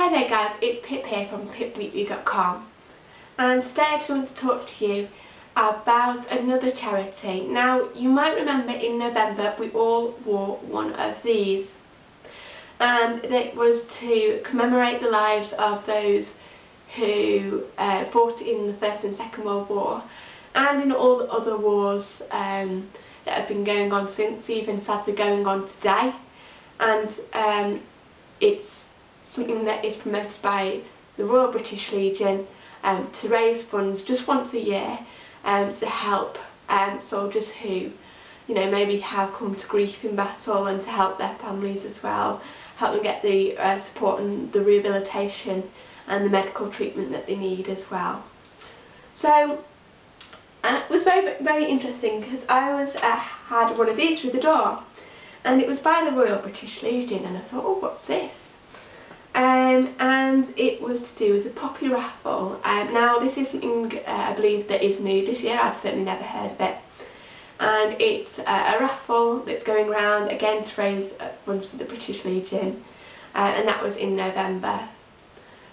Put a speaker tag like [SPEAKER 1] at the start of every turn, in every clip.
[SPEAKER 1] Hi there guys, it's Pip here from pipweekly.com and today I just wanted to talk to you about another charity. Now you might remember in November we all wore one of these. And it was to commemorate the lives of those who uh, fought in the First and Second World War and in all the other wars um, that have been going on since, even sadly going on today. And um, it's something that is promoted by the Royal British Legion um, to raise funds just once a year um, to help um, soldiers who you know maybe have come to grief in battle and to help their families as well help them get the uh, support and the rehabilitation and the medical treatment that they need as well. So uh, it was very very interesting because I was uh, had one of these through the door and it was by the Royal British Legion and I thought oh what's this um, and it was to do with the Poppy raffle. Um, now this is something uh, I believe that is new this year, I'd certainly never heard of it. And it's uh, a raffle that's going around again to raise uh, funds for the British Legion uh, and that was in November.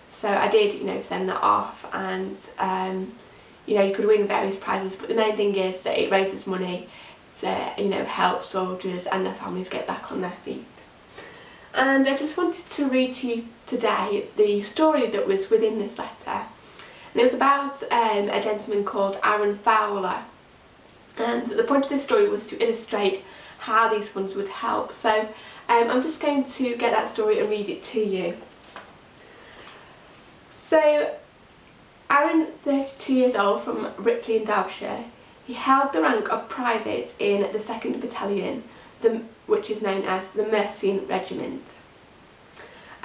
[SPEAKER 1] So I did, you know, send that off and um, you know, you could win various prizes but the main thing is that it raises money to, you know, help soldiers and their families get back on their feet and I just wanted to read to you today the story that was within this letter and it was about um, a gentleman called Aaron Fowler and the point of this story was to illustrate how these funds would help so um, I'm just going to get that story and read it to you. So Aaron, 32 years old from Ripley in Derbyshire, he held the rank of private in the 2nd Battalion the, which is known as the Mercian Regiment.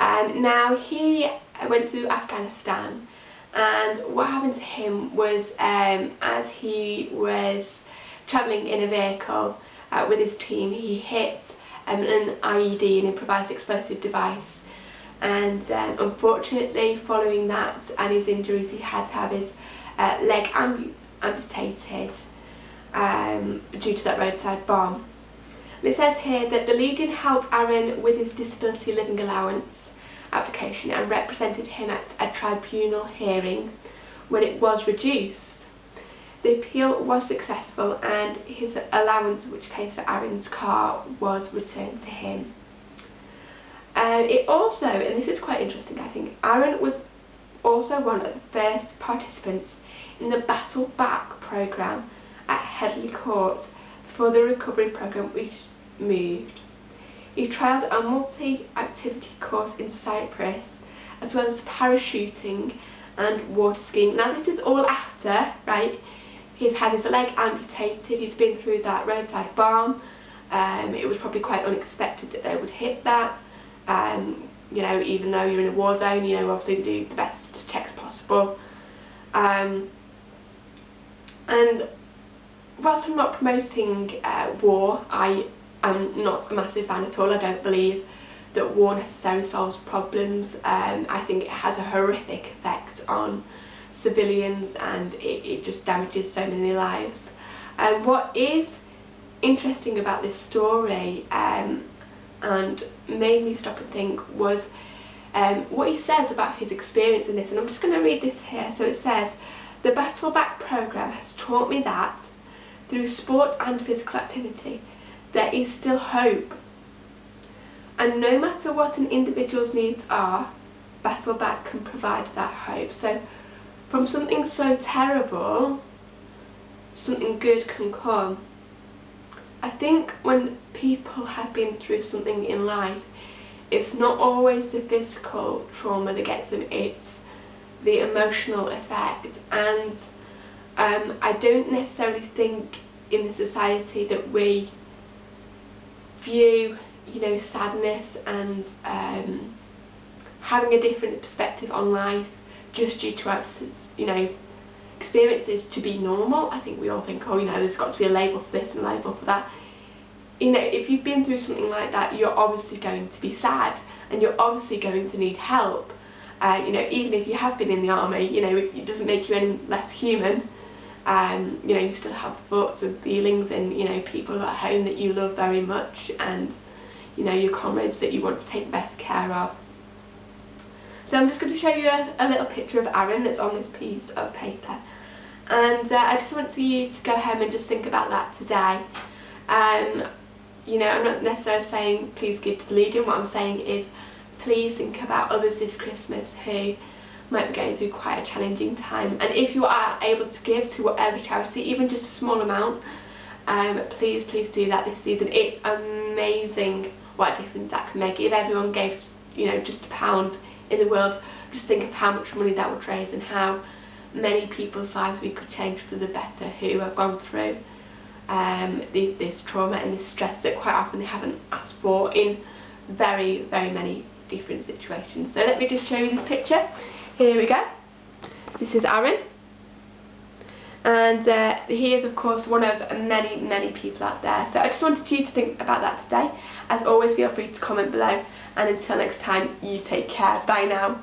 [SPEAKER 1] Um, now he went to Afghanistan and what happened to him was um, as he was travelling in a vehicle uh, with his team he hit um, an IED, an improvised explosive device and um, unfortunately following that and his injuries he had to have his uh, leg amputated um, due to that roadside bomb. It says here that the Legion helped Aaron with his disability living allowance application and represented him at a tribunal hearing when it was reduced. The appeal was successful and his allowance which pays for Aaron's car was returned to him. Um, it also, and this is quite interesting I think, Aaron was also one of the first participants in the Battle Back programme at Headley Court for the recovery programme which moved. He trialled a multi-activity course in Cyprus as well as parachuting and water skiing. Now this is all after, right, he's had his leg amputated, he's been through that roadside bomb, um, it was probably quite unexpected that they would hit that, um, you know, even though you're in a war zone, you know, obviously do the best checks possible. Um, and whilst I'm not promoting uh, war, I I'm not a massive fan at all. I don't believe that war necessarily solves problems. Um, I think it has a horrific effect on civilians and it, it just damages so many lives. And um, what is interesting about this story um, and made me stop and think was um, what he says about his experience in this and I'm just going to read this here. So it says, the Battle Back programme has taught me that through sport and physical activity there is still hope. And no matter what an individual's needs are, Battle Back can provide that hope. So from something so terrible, something good can come. I think when people have been through something in life, it's not always the physical trauma that gets them, it's the emotional effect. And um, I don't necessarily think in the society that we view you know sadness and um, having a different perspective on life just due to our you know experiences to be normal. I think we all think oh you know there's got to be a label for this and a label for that. You know if you've been through something like that you're obviously going to be sad and you're obviously going to need help. Uh, you know even if you have been in the army you know it doesn't make you any less human um, you know you still have thoughts and feelings and you know people at home that you love very much and you know your comrades that you want to take best care of So I'm just going to show you a, a little picture of Aaron that's on this piece of paper. And uh, I just want you to go home and just think about that today. Um, you know, I'm not necessarily saying please give to the Legion. What I'm saying is please think about others this Christmas who might be going through quite a challenging time. And if you are able to give to whatever charity, even just a small amount, um, please, please do that this season. It's amazing what a difference that can make. If everyone gave, you know, just a pound in the world, just think of how much money that would raise and how many people's lives we could change for the better who have gone through um, this, this trauma and this stress that quite often they haven't asked for in very, very many different situations. So let me just show you this picture. Here we go. This is Aaron. And uh, he is of course one of many, many people out there. So I just wanted you to think about that today. As always, feel free to comment below. And until next time, you take care. Bye now.